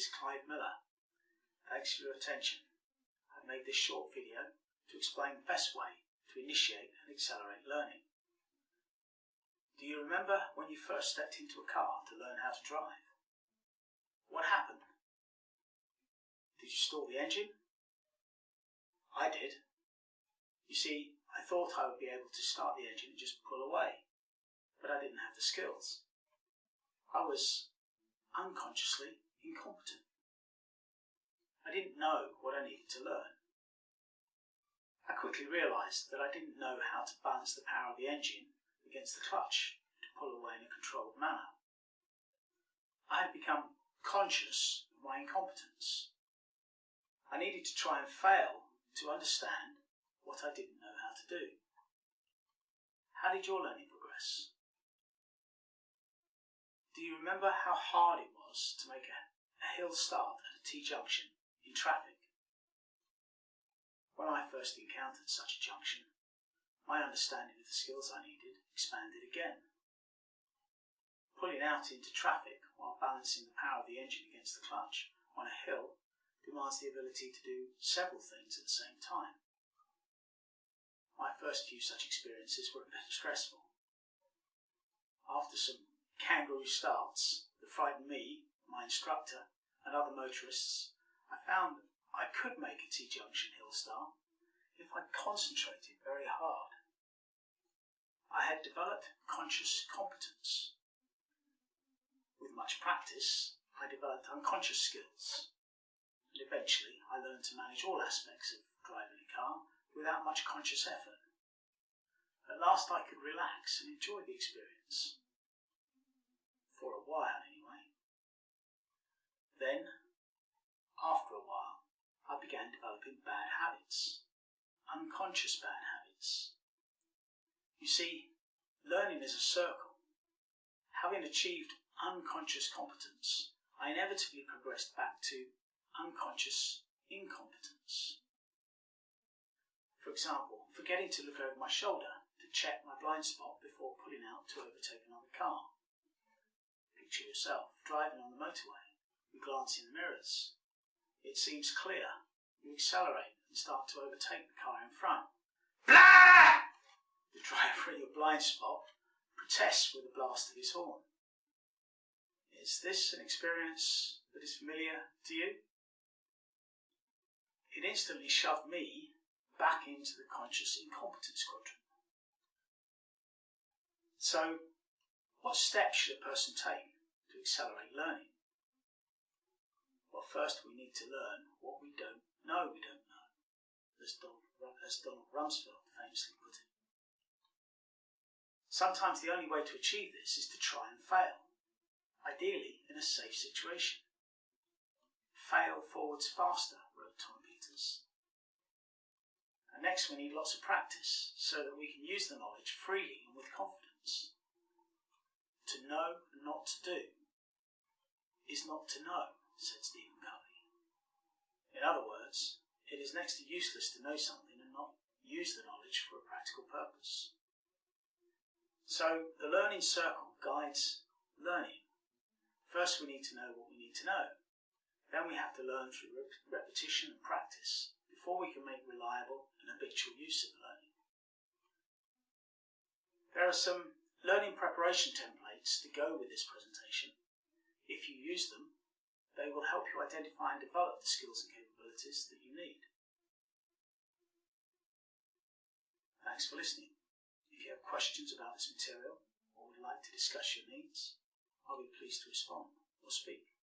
is Clive Miller. Thanks for your attention. I made this short video to explain the best way to initiate and accelerate learning. Do you remember when you first stepped into a car to learn how to drive? What happened? Did you stall the engine? I did. You see, I thought I would be able to start the engine and just pull away, but I didn't have the skills. I was unconsciously incompetent. I didn't know what I needed to learn. I quickly realised that I didn't know how to balance the power of the engine against the clutch to pull away in a controlled manner. I had become conscious of my incompetence. I needed to try and fail to understand what I didn't know how to do. How did your learning progress? Do you remember how hard it was to make a, a hill start at a T-junction in traffic? When I first encountered such a junction, my understanding of the skills I needed expanded again. Pulling out into traffic while balancing the power of the engine against the clutch on a hill demands the ability to do several things at the same time. My first few such experiences were a bit stressful. After some kangaroo starts that frightened me, my instructor, and other motorists, I found I could make a T-junction hill start if I concentrated very hard. I had developed conscious competence. With much practice, I developed unconscious skills, and eventually I learned to manage all aspects of driving a car without much conscious effort. At last I could relax and enjoy the experience for a while. Then, after a while, I began developing bad habits, unconscious bad habits. You see, learning is a circle. Having achieved unconscious competence, I inevitably progressed back to unconscious incompetence. For example, forgetting to look over my shoulder to check my blind spot before pulling out to overtake another car picture yourself driving on the motorway. You glance in the mirrors. It seems clear. You accelerate and start to overtake the car in front. Blah! The driver in your blind spot protests with a blast of his horn. Is this an experience that is familiar to you? It instantly shoved me back into the conscious incompetence quadrant. So, what steps should a person take to accelerate learning? Well, first we need to learn what we don't know we don't know, as Donald, as Donald Rumsfeld famously put it. Sometimes the only way to achieve this is to try and fail, ideally in a safe situation. Fail forwards faster, wrote Tom Peters. And next we need lots of practice so that we can use the knowledge freely and with confidence. To know and not to do is not to know, said Stephen Covey. In other words, it is next to useless to know something and not use the knowledge for a practical purpose. So the learning circle guides learning. First we need to know what we need to know. Then we have to learn through repetition and practice before we can make reliable and habitual use of learning. There are some learning preparation templates to go with this presentation if you use them, they will help you identify and develop the skills and capabilities that you need. Thanks for listening. If you have questions about this material or would like to discuss your needs, I'll be pleased to respond or speak.